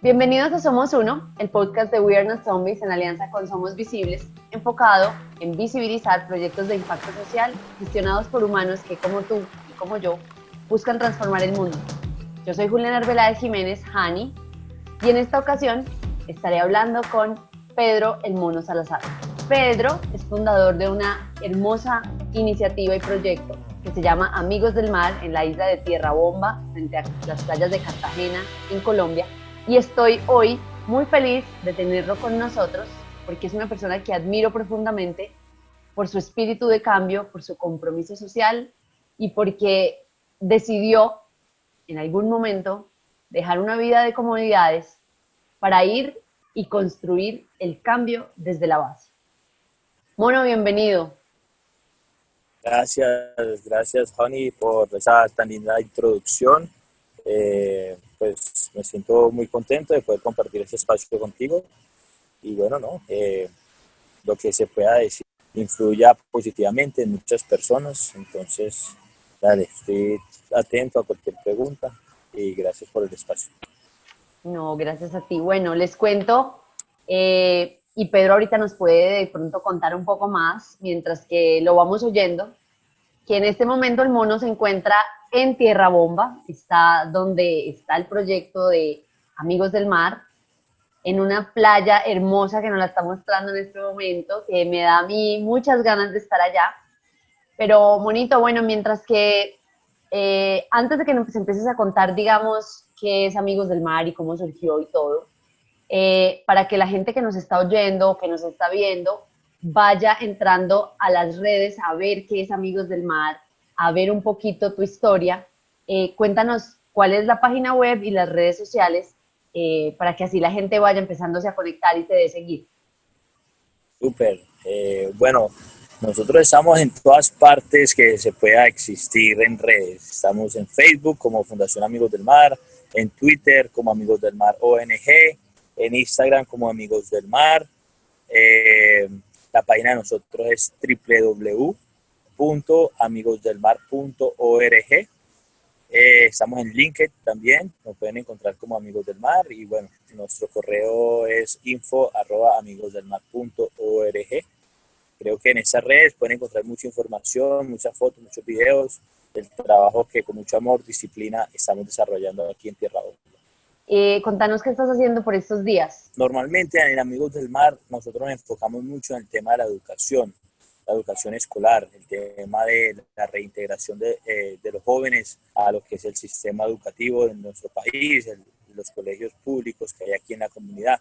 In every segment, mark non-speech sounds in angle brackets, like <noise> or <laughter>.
Bienvenidos a Somos Uno, el podcast de We Are Not Zombies en alianza con Somos Visibles, enfocado en visibilizar proyectos de impacto social gestionados por humanos que, como tú y como yo, buscan transformar el mundo. Yo soy Juliana Arbeláez Jiménez, Hani, y en esta ocasión estaré hablando con Pedro El Mono Salazar. Pedro es fundador de una hermosa iniciativa y proyecto que se llama Amigos del Mar en la isla de Tierra Bomba, frente a las playas de Cartagena, en Colombia, y estoy hoy muy feliz de tenerlo con nosotros porque es una persona que admiro profundamente por su espíritu de cambio, por su compromiso social y porque decidió en algún momento dejar una vida de comodidades para ir y construir el cambio desde la base. Mono, bienvenido. Gracias, gracias, Honey, por esa tan linda introducción. Eh, pues me siento muy contento de poder compartir este espacio contigo y bueno, ¿no? Eh, lo que se pueda decir influya positivamente en muchas personas, entonces, dale, estoy atento a cualquier pregunta y gracias por el espacio. No, gracias a ti. Bueno, les cuento, eh, y Pedro ahorita nos puede de pronto contar un poco más, mientras que lo vamos oyendo, que en este momento el mono se encuentra en Tierra Bomba, está donde está el proyecto de Amigos del Mar, en una playa hermosa que nos la está mostrando en este momento, que me da a mí muchas ganas de estar allá. Pero, bonito, bueno, mientras que eh, antes de que nos empieces a contar, digamos, qué es Amigos del Mar y cómo surgió y todo, eh, para que la gente que nos está oyendo, que nos está viendo, vaya entrando a las redes a ver qué es Amigos del Mar, a ver un poquito tu historia. Eh, cuéntanos cuál es la página web y las redes sociales eh, para que así la gente vaya empezándose a conectar y te dé seguir. Súper. Eh, bueno, nosotros estamos en todas partes que se pueda existir en redes. Estamos en Facebook como Fundación Amigos del Mar, en Twitter como Amigos del Mar ONG, en Instagram como Amigos del Mar. La página de nosotros es www amigosdelmar.org. Eh, estamos en LinkedIn también, nos pueden encontrar como Amigos del Mar y bueno, nuestro correo es info arroba amigosdelmar.org. Creo que en esas redes pueden encontrar mucha información, muchas fotos, muchos videos del trabajo que con mucho amor, disciplina estamos desarrollando aquí en Tierra. Eh, contanos qué estás haciendo por estos días. Normalmente en Amigos del Mar nosotros nos enfocamos mucho en el tema de la educación la educación escolar, el tema de la reintegración de, eh, de, los jóvenes a lo que es el sistema educativo de nuestro país, los colegios públicos que hay aquí en la comunidad.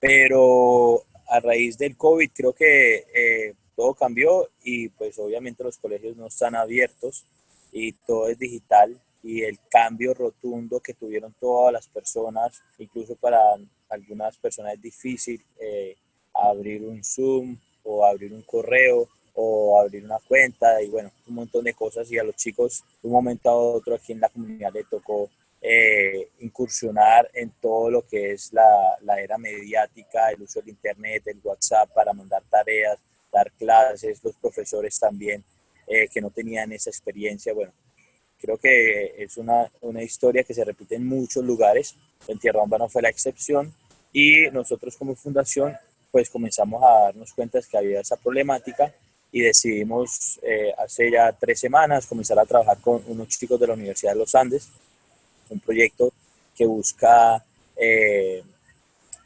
Pero a raíz del COVID creo que eh, todo cambió y pues obviamente los colegios no están abiertos y todo es digital y el cambio rotundo que tuvieron todas las personas, incluso para algunas personas es difícil eh, abrir un Zoom o abrir un correo o abrir una cuenta y bueno, un montón de cosas y a los chicos de un momento a otro aquí en la comunidad le tocó eh, incursionar en todo lo que es la, la, era mediática, el uso del internet, el WhatsApp para mandar tareas, dar clases, los profesores también eh, que no tenían esa experiencia. Bueno, creo que es una, una historia que se repite en muchos lugares, en Tierra Bomba no fue la excepción. Y nosotros como fundación pues comenzamos a darnos cuenta de que había esa problemática y decidimos eh, hace ya tres semanas comenzar a trabajar con unos chicos de la Universidad de los Andes, un proyecto que busca eh,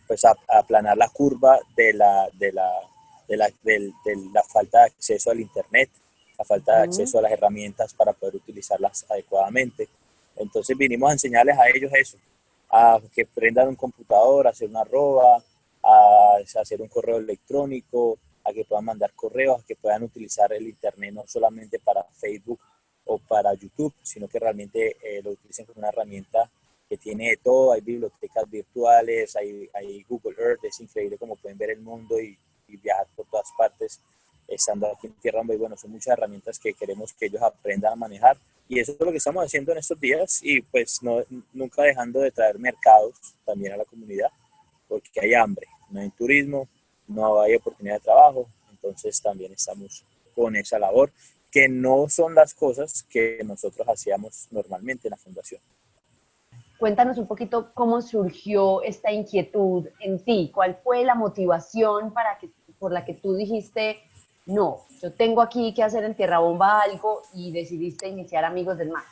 pues aplanar la curva de la, de, la, de, la, de, la falta de acceso al Internet, la falta de acceso a las herramientas para poder utilizarlas adecuadamente. Entonces vinimos a enseñarles a ellos eso, a que prendan un computador, a hacer una arroba, a hacer un correo electrónico, a que puedan mandar correos, a que puedan utilizar el Internet no solamente para Facebook o para YouTube, sino que realmente eh, lo utilicen como una herramienta que tiene de todo, hay bibliotecas virtuales, hay, hay, Google Earth, es increíble como pueden ver el mundo y, viajar por todas partes estando aquí en Tierra y bueno, son muchas herramientas que queremos que ellos aprendan a manejar. Y eso es lo que estamos haciendo en estos días y pues no, nunca dejando de traer mercados también a la comunidad porque hay hambre, no hay turismo, no hay oportunidad de trabajo, entonces también estamos con esa labor, que no son las cosas que nosotros hacíamos normalmente en la fundación. cuéntanos un poquito cómo surgió esta inquietud en ti, cuál fue la motivación para que, por la que tú dijiste, no, yo tengo aquí que hacer en Tierra Bomba algo y decidiste iniciar Amigos del Mar.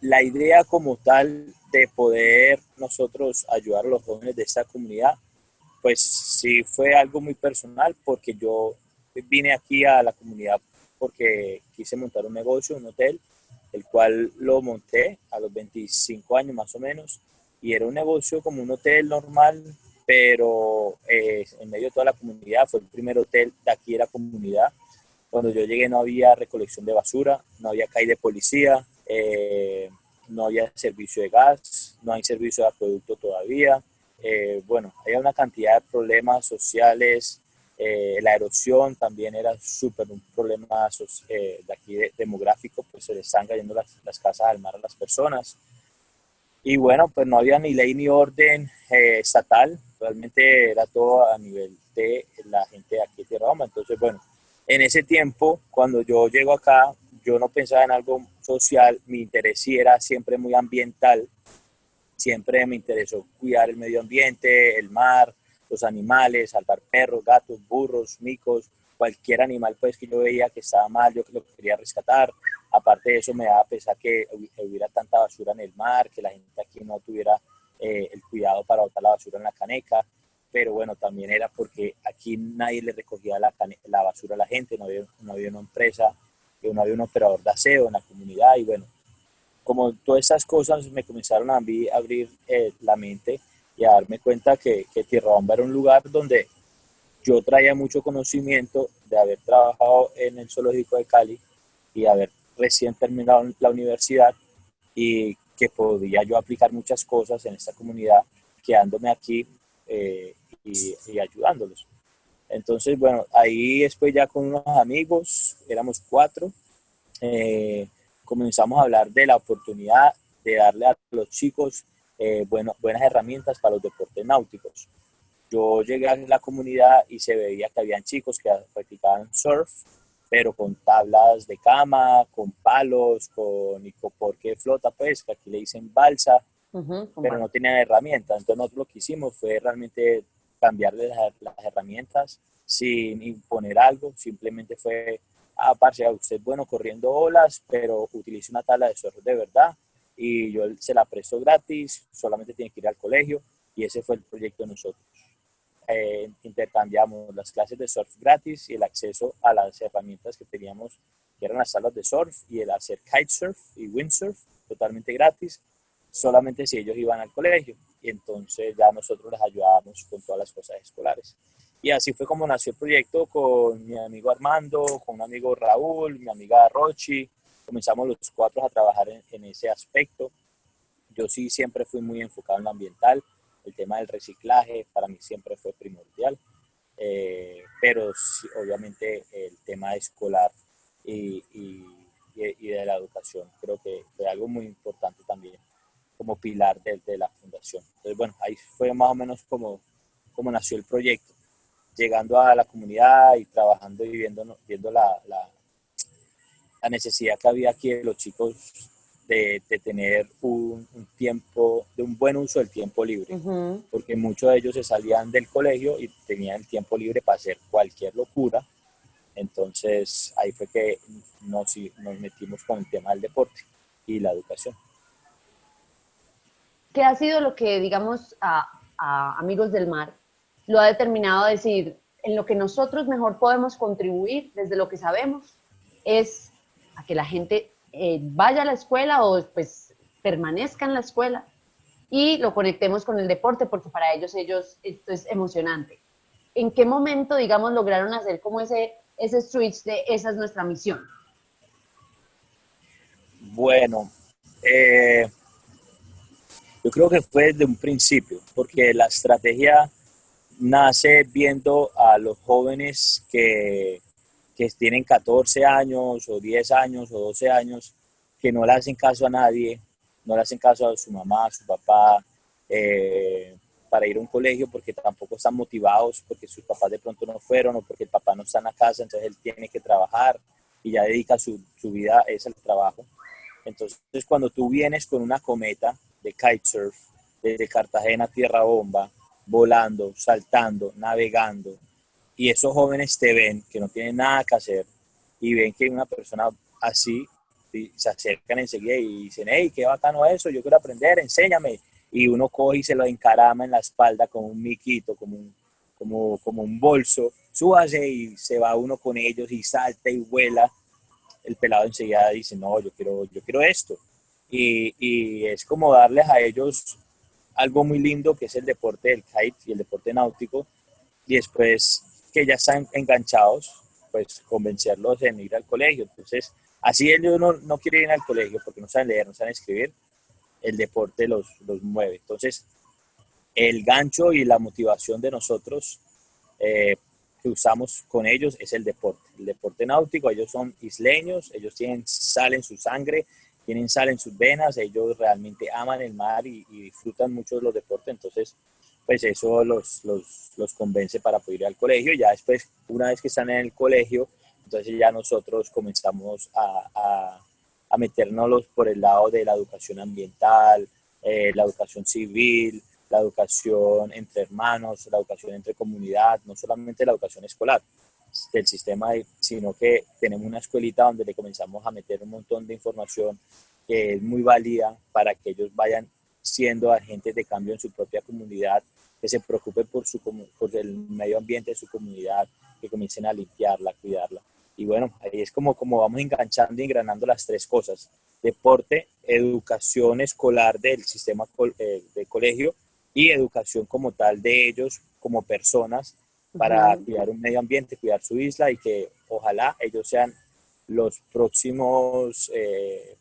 La idea como tal de poder nosotros ayudar a los jóvenes de esta comunidad, pues sí fue algo muy personal porque yo vine aquí a la comunidad porque quise montar un negocio, un hotel, el cual lo monté a los 25 años más o menos y era un negocio como un hotel normal, pero eh, en medio de toda la comunidad, fue el primer hotel de aquí de la comunidad. Cuando yo llegué no había recolección de basura, no había calle de policía, eh, no había servicio de gas, no hay servicio de acueducto todavía. Eh, bueno, había una cantidad de problemas sociales, la erosión también era súper un problema de aquí demográfico, pues se le están cayendo las, las casas al mar a las personas. Y bueno, pues no había ni ley ni orden eh, estatal, realmente era todo a nivel de la gente de aquí de Roma. Entonces, bueno, en ese tiempo, cuando yo llego acá, yo no pensaba en algo social, mi interés sí era siempre muy ambiental, siempre me interesó cuidar el medio ambiente, el mar, los animales, salvar perros, gatos, burros, micos, cualquier animal pues que yo veía que estaba mal, yo que lo quería rescatar. Aparte de eso me daba pesar que hubiera tanta basura en el mar, que la gente aquí no tuviera eh, el cuidado para botar la basura en la caneca. Pero bueno, también era porque aquí nadie le recogía la, basura a la gente, no había, no había una empresa, no había un operador de aseo en la comunidad y bueno, como todas esas cosas me comenzaron a abrir eh, la mente y a darme cuenta que, que Tierra Bomba era un lugar donde yo traía mucho conocimiento de haber trabajado en el zoológico de Cali y haber recién terminado la universidad y que podía yo aplicar muchas cosas en esta comunidad quedándome aquí eh, y, ayudándolos. Entonces, bueno, ahí después ya con unos amigos, éramos cuatro, eh, comenzamos a hablar de la oportunidad de darle a los chicos eh, bueno, buenas herramientas para los deportes náuticos. Yo llegué a la comunidad y se veía que habían chicos que practicaban surf, pero con tablas de cama, con palos, con icopor que flota, pues, que aquí le dicen balsa, pero no tenían herramientas. Entonces nosotros lo que hicimos fue realmente cambiarle las, herramientas sin imponer algo, simplemente fue, ah, parce, usted es bueno corriendo olas, pero utilice una tabla de surf de verdad y yo se la presto gratis, solamente tiene que ir al colegio y ese fue el proyecto de nosotros. Eh, intercambiamos las clases de surf gratis y el acceso a las herramientas que teníamos, que eran las salas de surf y el hacer kitesurf y windsurf totalmente gratis, solamente si ellos iban al colegio. Y entonces ya nosotros les ayudábamos con todas las cosas escolares. Y así fue como nació el proyecto con mi amigo Armando, con un amigo Raúl, mi amiga Rochi. Comenzamos los cuatro a trabajar en, en ese aspecto. Yo sí siempre fui muy enfocado en lo ambiental el tema del reciclaje para mí siempre fue primordial, eh, pero obviamente el tema escolar y, y, de la educación creo que fue algo muy importante también como pilar de, de, la fundación. Entonces, bueno, ahí fue más o menos como, como nació el proyecto, llegando a la comunidad y trabajando y viendo, viendo la, la, la necesidad que había aquí de los chicos de, tener un, tiempo, de un buen uso del tiempo libre, porque muchos de ellos se salían del colegio y tenían tiempo libre para hacer cualquier locura. Entonces ahí fue que nos, nos metimos con el tema del deporte y la educación. ¿Qué ha sido lo que, digamos, a, a Amigos del Mar lo ha determinado a decir, en lo que nosotros mejor podemos contribuir desde lo que sabemos es a que la gente eh, vaya a la escuela o pues permanezca en la escuela y lo conectemos con el deporte porque para ellos, ellos esto es emocionante. ¿En qué momento, digamos, lograron hacer como ese, ese switch de esa es nuestra misión? Bueno, eh, yo creo que fue desde un principio, porque la estrategia nace viendo a los jóvenes que que tienen 14 años o 10 años o 12 años, que no le hacen caso a nadie, no le hacen caso a su mamá, a su papá, eh, para ir a un colegio porque tampoco están motivados, porque sus papás de pronto no fueron o porque el papá no está en la casa, entonces él tiene que trabajar y ya dedica su, su vida a ese trabajo. Entonces, cuando tú vienes con una cometa de kitesurf desde Cartagena a Tierra Bomba, volando, saltando, navegando, y esos jóvenes te ven que no tienen nada que hacer y ven que una persona así se acercan enseguida y dicen, hey, qué bacano eso, yo quiero aprender, enséñame. Y uno coge y se lo encarama en la espalda como un miquito, como un, como, como un bolso, súbase y se va uno con ellos y salta y vuela. El pelado enseguida dice, no, yo quiero, yo quiero esto. Y, y es como darles a ellos algo muy lindo que es el deporte del kite y el deporte náutico. Y después que ya están enganchados, pues convencerlos en ir al colegio. Entonces, así ellos no, no quieren ir al colegio porque no saben leer, no saben escribir, el deporte los, los mueve. Entonces, el gancho y la motivación de nosotros eh, que usamos con ellos es el deporte. El deporte náutico, ellos son isleños, ellos tienen sal en su sangre, tienen sal en sus venas, ellos realmente aman el mar y, y disfrutan mucho de los deportes, entonces pues eso los, los, los convence para poder ir al colegio. Ya después, una vez que están en el colegio, entonces ya nosotros comenzamos a, a, a meternos por el lado de la educación ambiental, eh, la educación civil, la educación entre hermanos, la educación entre comunidad, no solamente la educación escolar del sistema, sino que tenemos una escuelita donde le comenzamos a meter un montón de información que es muy válida para que ellos vayan siendo agentes de cambio en su propia comunidad que se preocupen por, su, por el medio ambiente de su comunidad, que comiencen a limpiarla, cuidarla. Y bueno, ahí es como, como vamos enganchando y engranando las tres cosas. Deporte, educación escolar del sistema eh, de colegio y educación como tal de ellos como personas para cuidar un medio ambiente, cuidar su isla y que ojalá ellos sean los próximos eh,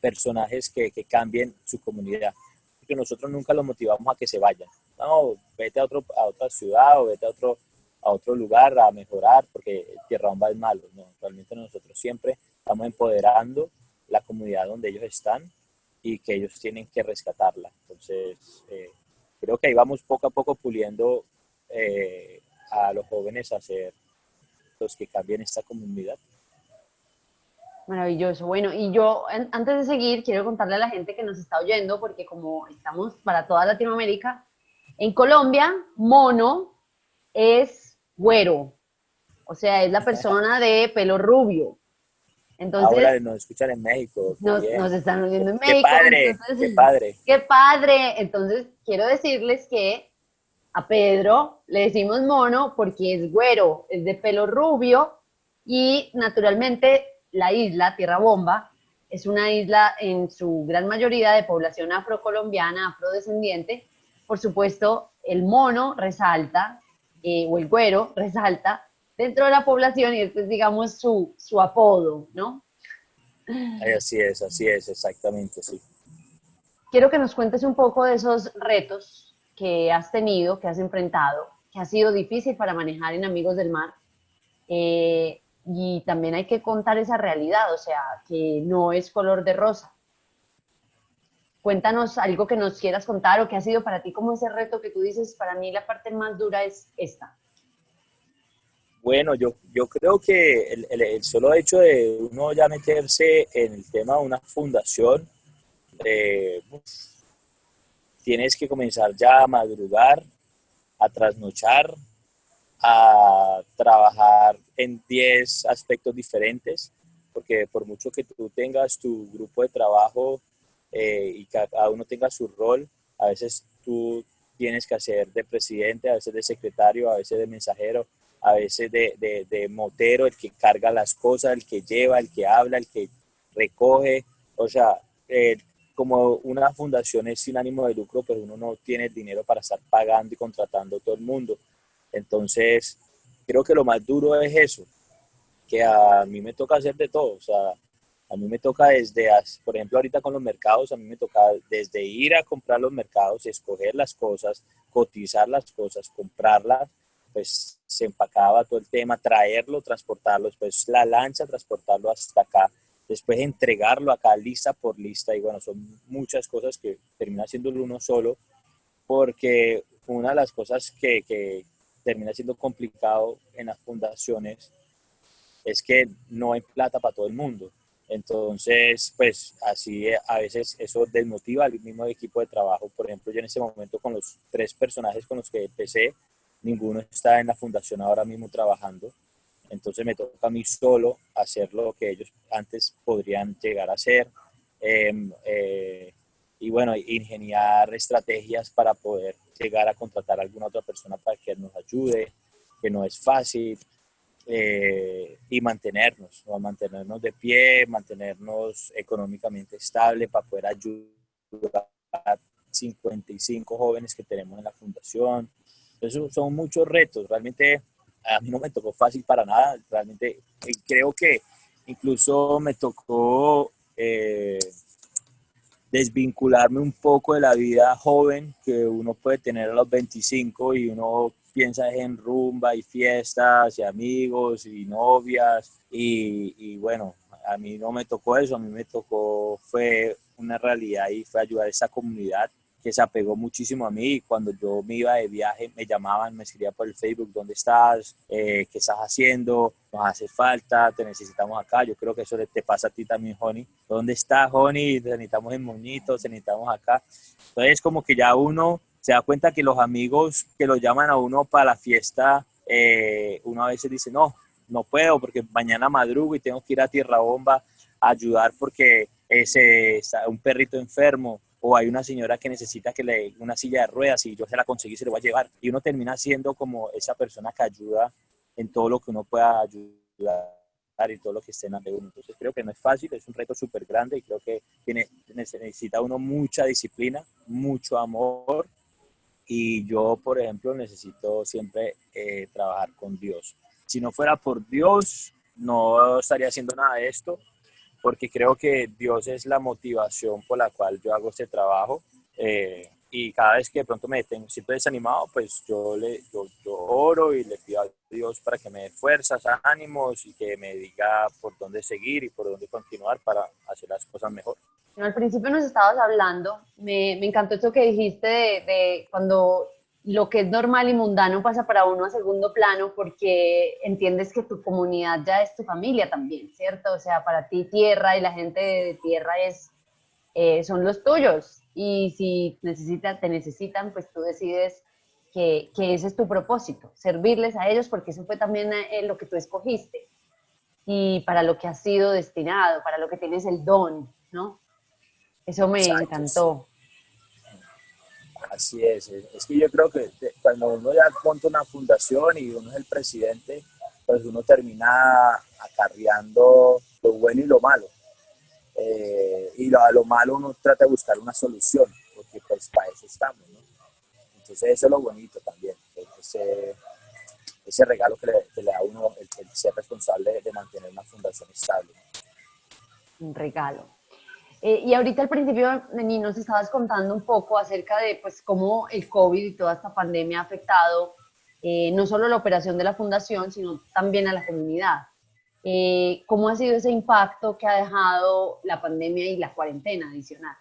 personajes que, que cambien su comunidad. Porque nosotros nunca los motivamos a que se vayan no, vete a, otro, a otra ciudad o vete a otro, a otro lugar a mejorar porque Tierra Bomba es malo. No, realmente nosotros siempre estamos empoderando la comunidad donde ellos están y que ellos tienen que rescatarla. Entonces, eh, creo que ahí vamos poco a poco puliendo eh, a los jóvenes a ser los que cambien esta comunidad. Maravilloso. Bueno, y yo antes de seguir quiero contarle a la gente que nos está oyendo, porque como estamos para toda Latinoamérica, en Colombia, mono es güero, o sea, es la persona de pelo rubio. Entonces, Ahora nos escuchan en México. Nos, están oyendo en México. Qué padre, qué padre. Qué padre. Entonces, quiero decirles que a Pedro le decimos mono porque es güero, es de pelo rubio y naturalmente la isla Tierra Bomba es una isla en su gran mayoría de población afrocolombiana, afrodescendiente, por supuesto, el mono resalta, eh, o el güero resalta dentro de la población y este es, digamos, su, su apodo, ¿no? Así es, así es, exactamente, sí. Quiero que nos cuentes un poco de esos retos que has tenido, que has enfrentado, que ha sido difícil para manejar en Amigos del Mar. Eh, y también hay que contar esa realidad, o sea, que no es color de rosa. Cuéntanos algo que nos quieras contar o que ha sido para ti como ese reto que tú dices, para mí la parte más dura es esta. Bueno, yo, yo creo que el, solo hecho de uno ya meterse en el tema de una fundación, eh, tienes que comenzar ya a madrugar, a trasnochar, a trabajar en 10 aspectos diferentes, porque por mucho que tú tengas tu grupo de trabajo eh, y cada uno tenga su rol. A veces tú tienes que hacer de presidente, a veces de secretario, a veces de mensajero, a veces de, de, de motero, el que carga las cosas, el que lleva, el que habla, el que recoge. O sea, eh, como una fundación es sin ánimo de lucro, pero uno no tiene dinero para estar pagando y contratando a todo el mundo. Entonces, creo que lo más duro es eso, que a mí me toca hacer de todo. O sea, a mí me toca desde, por ejemplo, ahorita con los mercados, a mí me toca desde ir a comprar los mercados, escoger las cosas, cotizar las cosas, comprarlas, pues se empacaba todo el tema, traerlo, transportarlo, después la lancha, transportarlo hasta acá, después entregarlo acá lista por lista y bueno, son muchas cosas que termina siendo uno solo porque una de las cosas que, que termina siendo complicado en las fundaciones es que no hay plata para todo el mundo. Entonces, pues así eh, a veces eso desmotiva al mismo equipo de trabajo. Por ejemplo, yo en ese momento con los tres personajes con los que empecé, ninguno está en la fundación ahora mismo trabajando. Entonces me toca a mí solo hacer lo que ellos antes podrían llegar a hacer. Em, eh, y bueno, ingeniar estrategias para poder llegar a contratar a alguna otra persona para que nos ayude, que no es fácil. Eh, y mantenernos, mantenernos de pie, mantenernos económicamente estable para poder ayudar a 55 jóvenes que tenemos en la fundación. Entonces son muchos retos, realmente a mí no me tocó fácil para nada, realmente eh, creo que incluso me tocó eh, desvincularme un poco de la vida joven que uno puede tener a los 25 y uno piensa en rumba y fiestas y amigos y novias y, bueno, a mí no me tocó eso, a mí me tocó, fue una realidad y fue ayudar a esa comunidad que se apegó muchísimo a mí. Cuando yo me iba de viaje, me llamaban, me escribían por el Facebook, ¿dónde estás? Eh, ¿Qué estás haciendo? Nos hace falta, te necesitamos acá. Yo creo que eso te pasa a ti también, Joni. ¿Dónde estás, Joni? Te necesitamos en Moñito, te necesitamos acá. Entonces, como que ya uno se da cuenta que los amigos que lo llaman a uno para la fiesta, eh, uno a veces dice, no, no puedo porque mañana madrugo y tengo que ir a Tierra Bomba a ayudar porque ese, está un perrito enfermo o hay una señora que necesita que le una silla de ruedas y yo se la conseguí se lo voy a llevar. Y uno termina siendo como esa persona que ayuda en todo lo que uno pueda ayudar y todo lo que esté en la de uno. Entonces creo que no es fácil, es un reto súper grande y creo que tiene, necesita uno mucha disciplina, mucho amor y yo, por ejemplo, necesito siempre eh, trabajar con Dios. Si no fuera por Dios, no estaría haciendo nada de esto, porque creo que Dios es la motivación por la cual yo hago este trabajo. Eh, y cada vez que de pronto me tengo, siento desanimado, pues yo, le, yo, yo, oro y le pido a Dios para que me dé fuerzas, ánimos y que me diga por dónde seguir y por dónde continuar para hacer las cosas mejor al principio nos estabas hablando, me, me encantó eso que dijiste de, cuando lo que es normal y mundano pasa para uno a segundo plano porque entiendes que tu comunidad ya es tu familia también, ¿cierto? O sea, para ti tierra y la gente de tierra es, eh, son los tuyos y si necesitan, te necesitan, pues tú decides que, que, ese es tu propósito, servirles a ellos porque eso fue también eh, lo que tú escogiste y para lo que has sido destinado, para lo que tienes el don, ¿no? Eso me encantó. Así es, es que yo creo que cuando uno ya monta una fundación y uno es el presidente, pues uno termina acarreando lo bueno y lo malo. Eh, y lo, a lo malo uno trata de buscar una solución, porque pues para eso estamos, ¿no? Entonces eso es lo bonito también, ese, ese regalo que le, da a uno el, ser responsable de mantener una fundación estable. Un regalo. Eh, y ahorita al principio, Neni, nos estabas contando un poco acerca de pues, cómo el COVID y toda esta pandemia ha afectado eh, no solo la operación de la fundación, sino también a la comunidad. Eh, ¿Cómo ha sido ese impacto que ha dejado la pandemia y la cuarentena adicional?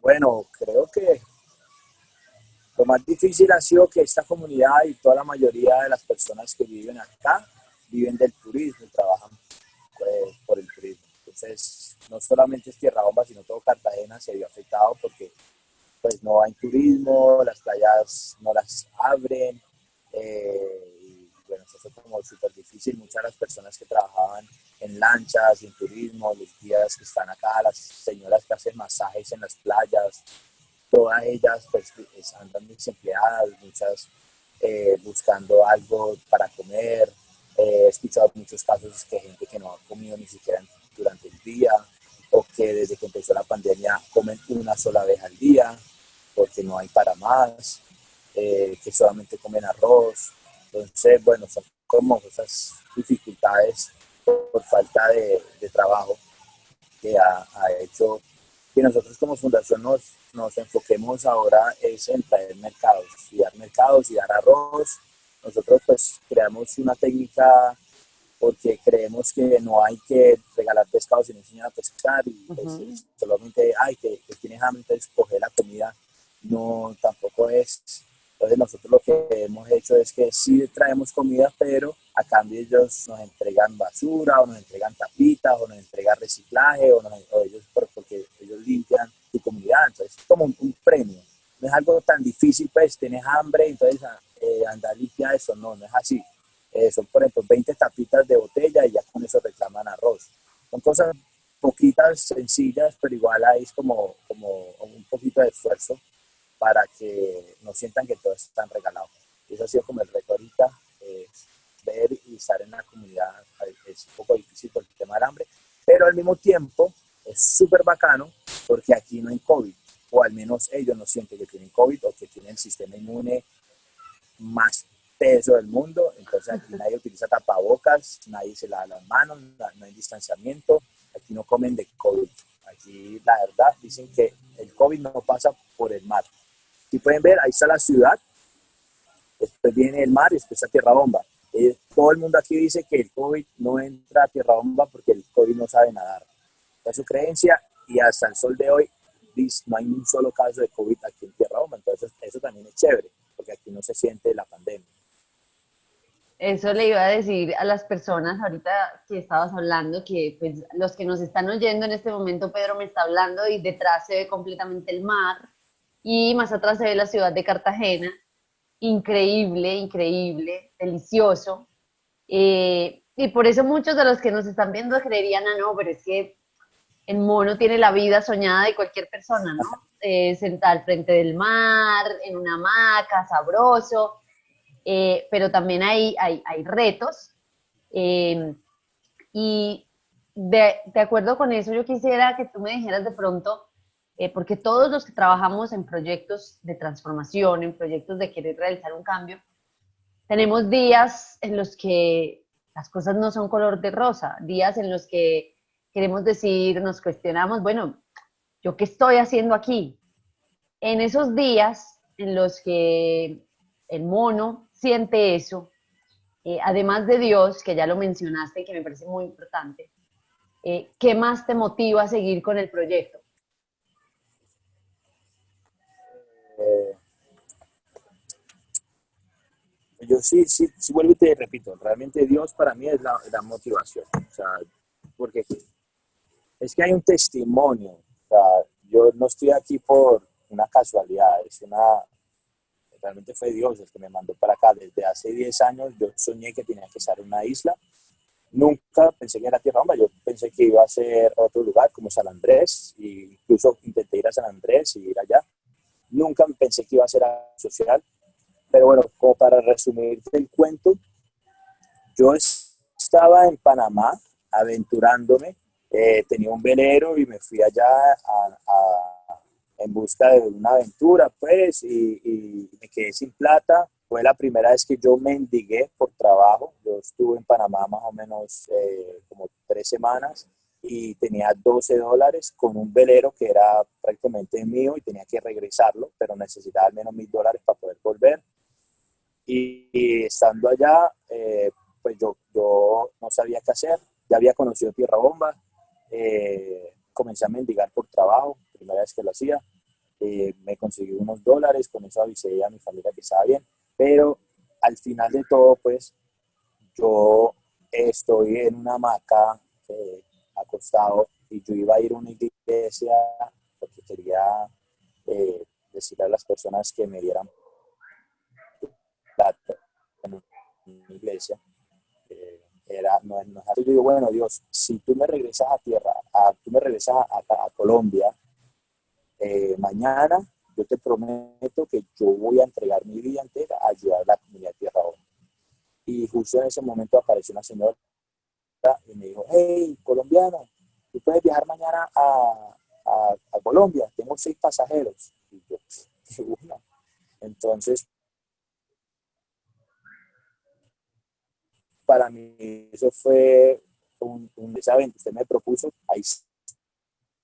Bueno, creo que lo más difícil ha sido que esta comunidad y toda la mayoría de las personas que viven acá viven del turismo, trabajan por el turismo. Entonces, no solamente es Tierra Bomba, sino todo Cartagena se vio afectado porque pues no hay turismo, las playas no las abren, eh, y bueno, eso fue como súper difícil. Muchas de las personas que trabajaban en lanchas, en turismo, los guías que están acá, las señoras que hacen masajes en las playas, todas ellas pues andan desempleadas, muchas eh, buscando algo para comer. Eh, he escuchado muchos casos que gente que no ha comido ni siquiera durante el día, o que desde que empezó la pandemia comen una sola vez al día, porque no hay para más, eh, que solamente comen arroz. Entonces, bueno, son como esas dificultades por, falta de, trabajo que ha, hecho que nosotros como fundación nos, nos enfoquemos ahora es en traer mercados, y dar mercados y dar arroz. Nosotros pues creamos una técnica porque creemos que no hay que regalar pescado sin enseñar a pescar y pues, solamente hay que, que tienes hambre, de escoger la comida, no, tampoco es. Entonces nosotros lo que hemos hecho es que sí traemos comida, pero a cambio ellos nos entregan basura o nos entregan tapitas o nos entregan reciclaje o, ellos porque ellos limpian tu comunidad, entonces es como un, premio. No es algo tan difícil, pues tienes hambre, entonces eh, andar a limpiar eso, no, no es así. Eh, son, por ejemplo, 20 tapitas de botella y ya con eso reclaman arroz. Son cosas poquitas, sencillas, pero igual hay como, como un poquito de esfuerzo para que no sientan que todo está regalado. Eso ha sido como el reto ahorita, ver y estar en la comunidad es un poco difícil por el tema del hambre, pero al mismo tiempo es súper bacano porque aquí no hay COVID, o al menos ellos no sienten que tienen COVID o que tienen el sistema inmune más peso del mundo, entonces aquí nadie utiliza tapabocas, nadie se lava las manos, no hay distanciamiento, aquí no comen de COVID. Aquí la verdad dicen que el COVID no pasa por el mar. Si pueden ver, ahí está la ciudad, después viene el mar y después está Tierra Bomba. Todo el mundo aquí dice que el COVID no entra a Tierra Bomba porque el COVID no sabe nadar. Es su creencia y hasta el sol de hoy no hay un solo caso de COVID aquí en Tierra Bomba. Entonces eso también es chévere porque aquí no se siente. Eso le iba a decir a las personas ahorita que estabas hablando, que pues los que nos están oyendo en este momento, Pedro me está hablando y detrás se ve completamente el mar y más atrás se ve la ciudad de Cartagena increíble, increíble, delicioso. Eh, y por eso muchos de los que nos están viendo creerían, ah, no, pero es que el mono tiene la vida soñada de cualquier persona, ¿no? Eh, sentada al frente del mar, en una hamaca, sabroso, eh, pero también hay, hay, hay retos. y de, de acuerdo con eso, yo quisiera que tú me dijeras de pronto, eh, porque todos los que trabajamos en proyectos de transformación, en proyectos de querer realizar un cambio, tenemos días en los que las cosas no son color de rosa, días en los que queremos decir, nos cuestionamos, bueno, ¿yo qué estoy haciendo aquí? En esos días en los que el mono siente eso, eh, además de Dios, que ya lo mencionaste que me parece muy importante, eh, ¿qué más te motiva a seguir con el proyecto? yo sí, sí, sí vuelvo y te repito, realmente Dios para mí es la, motivación, o sea, porque es que hay un testimonio, o sea, yo no estoy aquí por una casualidad, es una, realmente fue Dios el que me mandó para acá, desde hace 10 años yo soñé que tenía que estar en una isla, nunca pensé que era Tierra Bomba, yo pensé que iba a ser otro lugar como San Andrés, e incluso intenté ir a San Andrés y ir allá, nunca pensé que iba a ser social, pero bueno, como para resumir el cuento, yo estaba en Panamá aventurándome, eh, tenía un velero y me fui allá en busca de una aventura, pues, y, me quedé sin plata. Fue la primera vez que yo mendigué por trabajo. Yo estuve en Panamá más o menos eh, como tres semanas y tenía 12 dólares con un velero que era prácticamente mío y tenía que regresarlo, pero necesitaba al menos mil dólares para poder volver. Y, estando allá, eh, pues yo, yo no sabía qué hacer, ya había conocido Tierra Bomba, eh, comencé a mendigar por trabajo, primera vez que lo hacía, eh, me conseguí unos dólares, con eso avisé a mi familia que estaba bien, pero al final de todo, pues yo estoy en una hamaca acostado y yo iba a ir a una iglesia porque quería decirle a las personas que me dieran en una iglesia, eh, era, no, no yo digo, bueno, Dios, si tú me regresas a tierra, a, tú me regresas a, a, Colombia, eh, mañana yo te prometo que yo voy a entregar mi vida entera a ayudar a la comunidad de Tierra Honda. Y justo en ese momento apareció una señora y me dijo, hey, colombiano, tú puedes viajar mañana a, a, Colombia, tengo seis pasajeros. Y yo, <laughs> Entonces, para mí eso fue un, un usted me propuso, ahí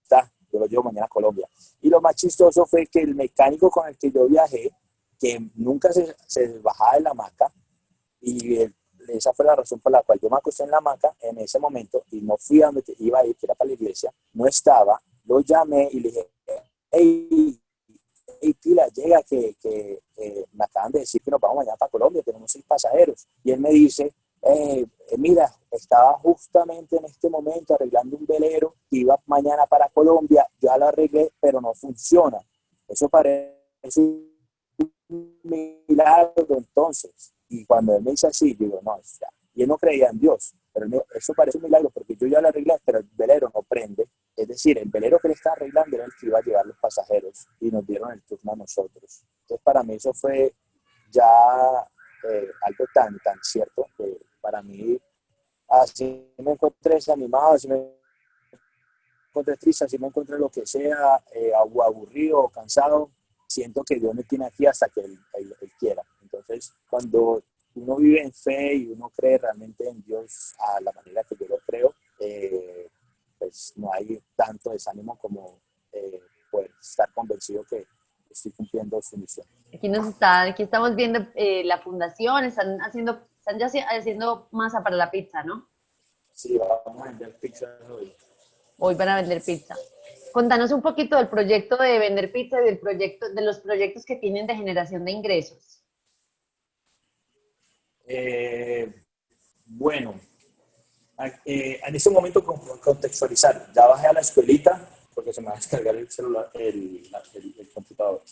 está, yo lo llevo mañana a Colombia. Y lo más chistoso fue que el mecánico con el que yo viajé, que nunca se, se bajaba de la hamaca, y esa fue la razón por la cual yo me acosté en la hamaca en ese momento y no fui a donde iba a ir, que era para la iglesia, no estaba, lo llamé y le dije, hey, hey Pila, llega que, que me acaban de decir que nos vamos mañana para Colombia, tenemos seis pasajeros. Y él me dice, eh, mira, estaba justamente en este momento arreglando un velero iba mañana para Colombia, ya lo arreglé, pero no funciona. Eso parece un milagro entonces. Y cuando él me dice así, digo, no, ya. Y no creía en Dios, pero eso parece un milagro porque yo ya lo arreglé, pero el velero no prende. Es decir, el velero que le está arreglando era el que iba a llevar los pasajeros y nos dieron el turno a nosotros. Entonces, para mí eso fue ya eh, algo tan, tan cierto que para mí, así me encontré desanimado, así me encontré triste, así me encontré lo que sea, eh, aburrido, cansado, siento que Dios me tiene aquí hasta que él, quiera. Entonces, cuando uno vive en fe y uno cree realmente en Dios a la manera que yo lo creo, eh, pues no hay tanto desánimo como eh, poder estar convencido que estoy cumpliendo su misión. Aquí nos está, aquí estamos viendo eh, la fundación, están haciendo, están ya haciendo masa para la pizza, ¿no? Sí, vamos a vender pizza hoy. Hoy van a vender pizza. Contanos un poquito del proyecto de vender pizza y del proyecto, de los proyectos que tienen de generación de ingresos. Eh, bueno, eh, en este momento contextualizar, ya bajé a la escuelita porque se me va a descargar el celular, el, el, computador.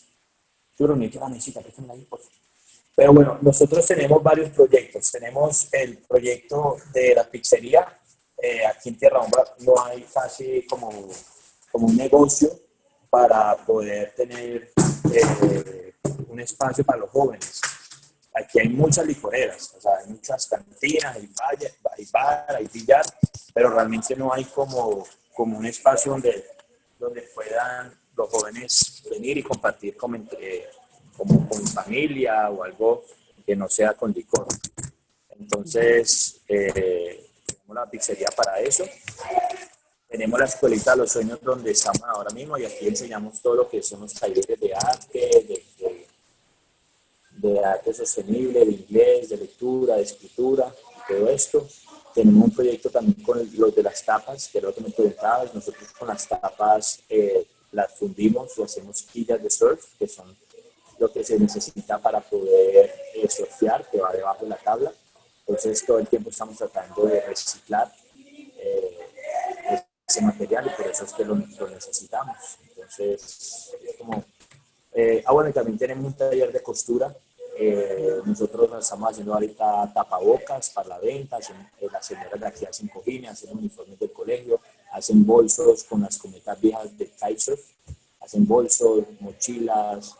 Pero Pero bueno, nosotros tenemos varios proyectos. Tenemos el proyecto de la pizzería. Eh, aquí en Tierra Bomba no hay casi como como un negocio para poder tener eh, un espacio para los jóvenes. Aquí hay muchas licoreras, o sea, hay muchas cantinas, hay, hay bar, hay billar, pero realmente no hay como, como un espacio donde, donde puedan los jóvenes venir y compartir como, entre, como con familia o algo que no sea con licor. Entonces, eh, tenemos la pizzería para eso. Tenemos la escuelita de los sueños donde estamos ahora mismo y aquí enseñamos todo lo que son los talleres de arte, de, arte sostenible, de inglés, de lectura, de escritura, todo esto. Tenemos un proyecto también con los de las tapas, que lo que me preguntabas. Nosotros con las tapas eh, las fundimos o hacemos quillas de surf, que son lo que se necesita para poder eh, surfear, que va debajo de la tabla. Entonces todo el tiempo estamos tratando de reciclar eh, ese material y por eso es que lo, necesitamos. Entonces, es como... Eh, ah, bueno, y también tenemos un taller de costura. Eh, nosotros estamos haciendo ahorita tapabocas para la venta, eh, las señoras de aquí hacen cojines, hacen uniformes del colegio, hacen bolsos con las cometas viejas de kitesurf, hacen bolsos, mochilas.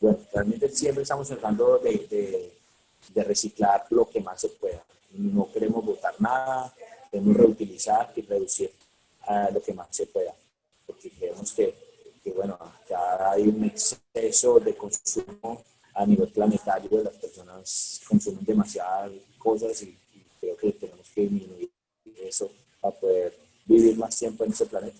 Bueno, realmente siempre estamos tratando de, de, de reciclar lo que más se pueda. No queremos botar nada, queremos reutilizar y reducir a lo que más se pueda, porque creemos que, que, bueno, ya hay un exceso de consumo a nivel planetario, las personas consumen demasiadas cosas y, creo que tenemos que disminuir eso para poder vivir más tiempo en ese planeta.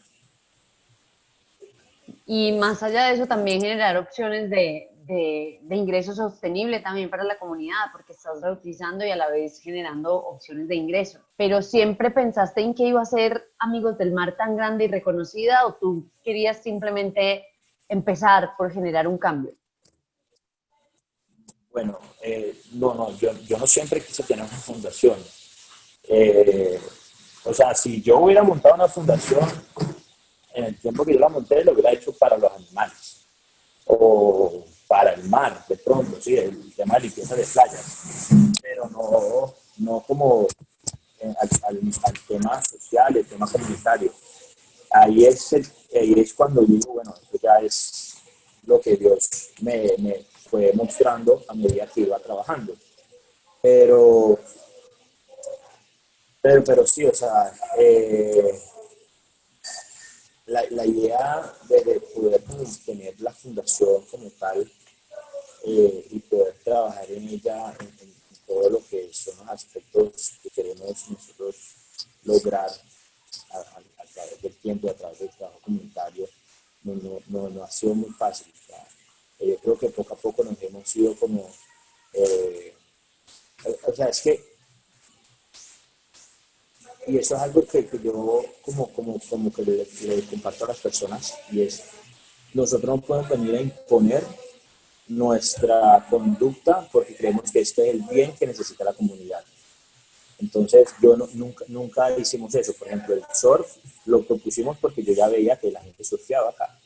Y más allá de eso, también generar opciones de, de, de, ingreso sostenible también para la comunidad, porque estás reutilizando y a la vez generando opciones de ingreso. Pero siempre pensaste en que iba a ser Amigos del Mar tan grande y reconocida o tú querías simplemente empezar por generar un cambio? Bueno, eh, no, no, yo, yo, no siempre quise tener una fundación. Eh, o sea, si yo hubiera montado una fundación en el tiempo que yo la monté, lo hubiera hecho para los animales. O para el mar, de pronto, sí, el tema de limpieza de playas, pero no, no como eh, al, tema social, el tema comunitario. Ahí es, ahí es cuando digo, bueno, esto ya es lo que Dios me fue mostrando a medida que iba trabajando. Pero, pero, pero sí, o sea, eh, la, la, idea de, poder tener la fundación como tal eh, y poder trabajar en ella en, todo lo que son los aspectos que queremos nosotros lograr a, través del tiempo, a través del trabajo comunitario, no, no, no, ha sido muy fácil. Eh, yo creo que poco a poco nos hemos ido como... Eh, o sea, es que y eso es algo que, yo como, como, como que le, comparto a las personas y es, nosotros no podemos venir a imponer nuestra conducta porque creemos que este es el bien que necesita la comunidad. Entonces, yo nunca, nunca hicimos eso. Por ejemplo, el surf lo propusimos porque yo ya veía que la gente surfeaba acá.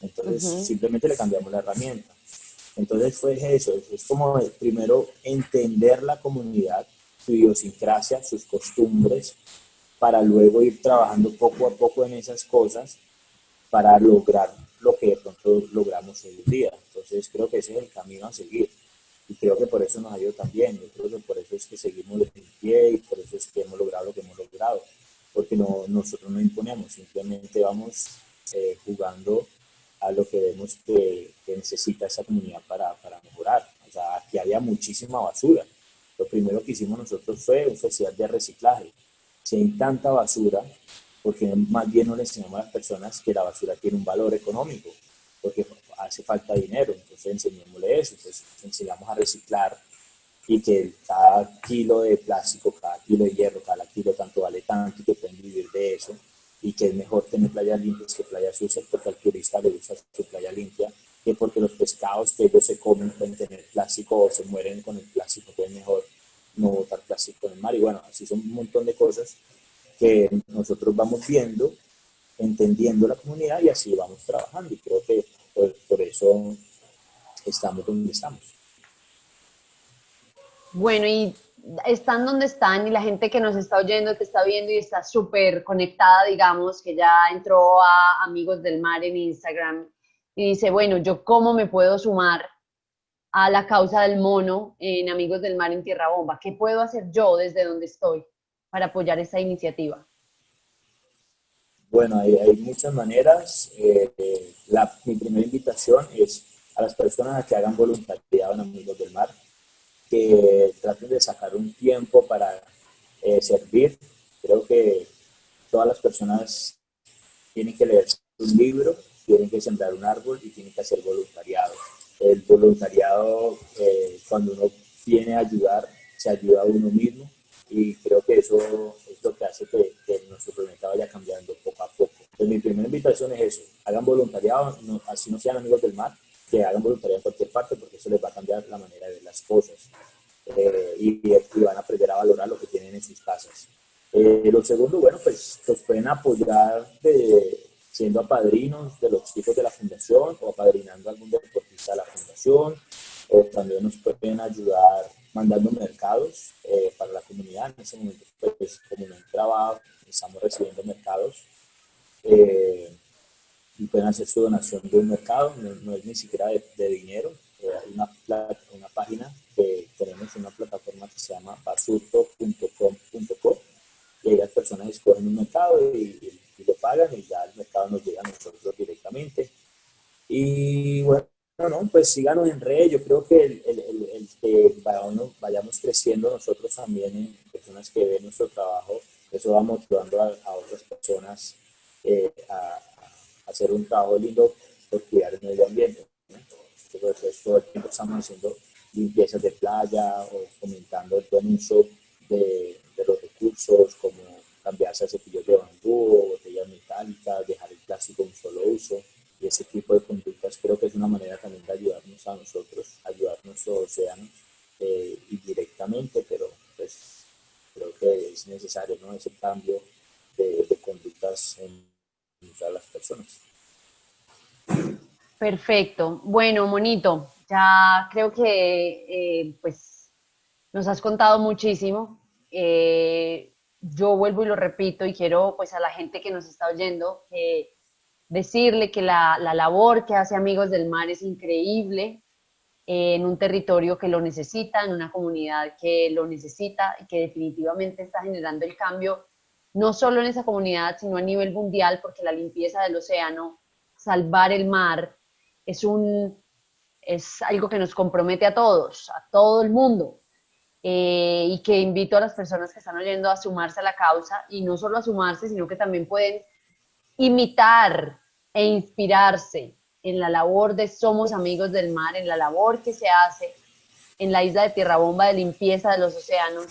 Entonces, simplemente le cambiamos la herramienta. Entonces, fue eso. Es, como primero entender la comunidad, su idiosincrasia, sus costumbres, para luego ir trabajando poco a poco en esas cosas para lograr lo que de pronto logramos hoy en día. Entonces, creo que ese es el camino a seguir y creo que por eso nos ha ido tan bien. Yo creo que por eso es que seguimos en pie y por eso es que hemos logrado lo que hemos logrado, porque no, nosotros no imponemos, simplemente vamos eh, jugando a lo que vemos que, necesita esa comunidad para, para, mejorar. O sea, aquí había muchísima basura. Lo primero que hicimos nosotros fue un festival de reciclaje. Si hay tanta basura, porque más bien no le enseñamos a las personas que la basura tiene un valor económico, porque hace falta dinero, entonces enseñémosle eso, entonces enseñamos a reciclar y que cada kilo de plástico, cada kilo de hierro, cada kilo tanto vale tanto y que pueden vivir de eso y que es mejor tener playas limpias que playas sucias porque al turista le gusta su playa limpia que porque los pescados que ellos se comen pueden tener plástico o se mueren con el plástico, que es mejor no botar plástico en el mar y bueno, así son un montón de cosas que nosotros vamos viendo, entendiendo la comunidad y así vamos trabajando y creo que por, eso estamos donde estamos. Bueno, y están donde están y la gente que nos está oyendo, que está viendo y está súper conectada, digamos, que ya entró a Amigos del Mar en Instagram y dice, bueno, ¿yo cómo me puedo sumar a la causa del mono en Amigos del Mar en Tierra Bomba? ¿Qué puedo hacer yo desde donde estoy para apoyar esta iniciativa? Bueno, hay, muchas maneras. Eh, la, mi primera invitación es a las personas a que hagan voluntariado en Amigos del Mar, que traten de sacar un tiempo para eh, servir. Creo que todas las personas tienen que leer un libro, tienen que sembrar un árbol y tienen que hacer voluntariado. El voluntariado, eh, cuando uno viene a ayudar, se ayuda a uno mismo y creo que eso es lo que hace que, nuestro planeta vaya cambiando poco a poco. Mi primera invitación es eso, hagan voluntariado, así no sean amigos del mar, que hagan voluntariado en cualquier parte porque eso les va a cambiar la manera de las cosas eh, y, van a aprender a valorar lo que tienen en sus casas. Eh, lo segundo, bueno, pues los pueden apoyar de, siendo apadrinos de los chicos de la fundación o apadrinando a algún deportista de la fundación o también nos pueden ayudar mandando mercados eh, para la comunidad. En ese momento, pues, como no trabajo, estamos recibiendo mercados eh, y pueden hacer su donación de un mercado, no, es ni siquiera de, dinero. Eh, hay una, una página que tenemos, una plataforma que se llama basurto.com.co y ahí las personas escogen un mercado y, y lo pagan y ya el mercado nos llega a nosotros directamente. Y bueno, no, pues síganos en red. Yo creo que el, el, que vayamos, creciendo nosotros también en personas que ven nuestro trabajo, eso va motivando a, otras personas eh, a, hacer un trabajo lindo Perfecto. Bueno, Monito, ya creo que eh, pues nos has contado muchísimo. Eh, yo vuelvo y lo repito y quiero pues a la gente que nos está oyendo decirle que la, labor que hace Amigos del Mar es increíble en un territorio que lo necesita, en una comunidad que lo necesita y que definitivamente está generando el cambio, no solo en esa comunidad, sino a nivel mundial, porque la limpieza del océano, salvar el mar, es, un, es algo que nos compromete a todos, a todo el mundo. Eh, y que invito a las personas que están oyendo a sumarse a la causa y no solo a sumarse, sino que también pueden imitar e inspirarse en la labor de Somos Amigos del Mar, en la labor que se hace en la isla de Tierra Bomba de limpieza de los océanos,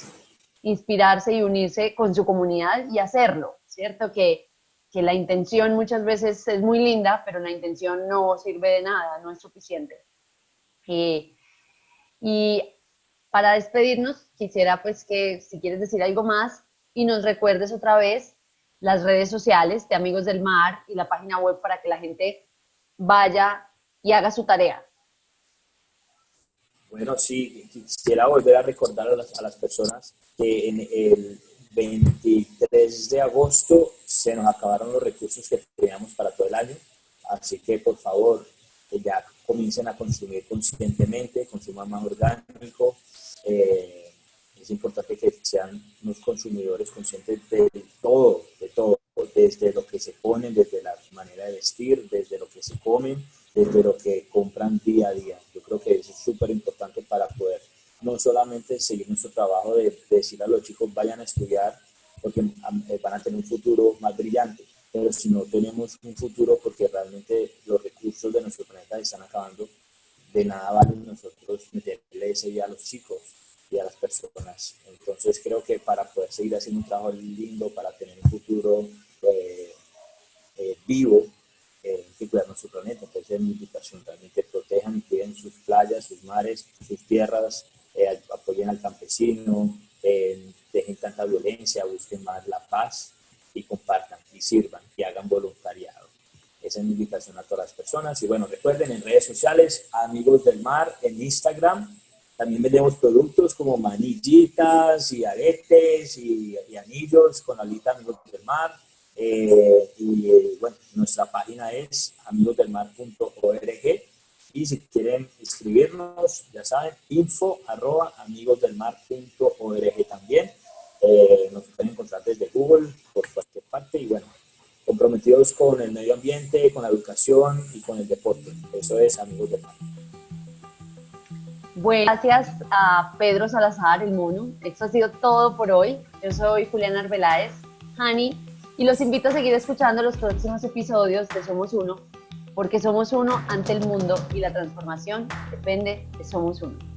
inspirarse y unirse con su comunidad y hacerlo, ¿cierto? Que, la intención muchas veces es muy linda, pero la intención no sirve de nada, no es suficiente. y Para despedirnos, quisiera pues que si quieres decir algo más y nos recuerdes otra vez las redes sociales de Amigos del Mar y la página web para que la gente vaya y haga su tarea. Bueno, sí, quisiera volver a recordar a las, a las personas que en el 23 de agosto se nos acabaron los recursos que teníamos para todo el año, así que por favor ya comiencen a consumir conscientemente, consuman más orgánico. Eh, es importante que sean unos consumidores conscientes de todo, de todo, desde lo que se ponen, desde la manera de vestir, desde lo que se comen, desde lo que compran día a día. Yo creo que eso es súper importante para poder no solamente seguir nuestro trabajo de, decir a los chicos vayan a estudiar porque eh, van a tener un futuro más brillante, pero si no tenemos un futuro porque realmente los recursos de nuestro planeta están acabando, de nada vale nosotros meterle ese día a los chicos y a las personas. Entonces creo que para poder seguir haciendo un trabajo lindo, para tener un futuro eh, eh, vivo, hay que cuidar nuestro planeta. Entonces es mi invitación, realmente protejan y cuiden sus playas, sus mares, sus tierras, eh, apoyen al campesino, eh, dejen tanta violencia, busquen más la paz y compartan y sirvan y hagan voluntariado. Esa es mi invitación a todas las personas. Y bueno, recuerden en redes sociales, Amigos del Mar, en Instagram, también vendemos productos como manillitas y aretes y, anillos con alita Amigos del Mar. Eh, y bueno, nuestra página es amigosdelmar.org y si quieren escribirnos, ya saben, info arroba amigosdelmar.org también. Eh, nos pueden encontrar desde Google, por cualquier parte. Y bueno, comprometidos con el medio ambiente, con la educación y con el deporte. Eso es Amigos del Mar. Bueno, gracias a Pedro Salazar, el mono. Esto ha sido todo por hoy. Yo soy Juliana Arbeláez, Hani, y los invito a seguir escuchando los próximos episodios de Somos Uno, porque somos uno ante el mundo y la transformación depende de Somos Uno.